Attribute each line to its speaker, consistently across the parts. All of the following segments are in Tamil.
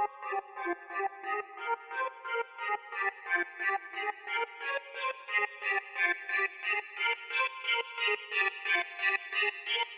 Speaker 1: Thank you.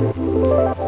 Speaker 1: Música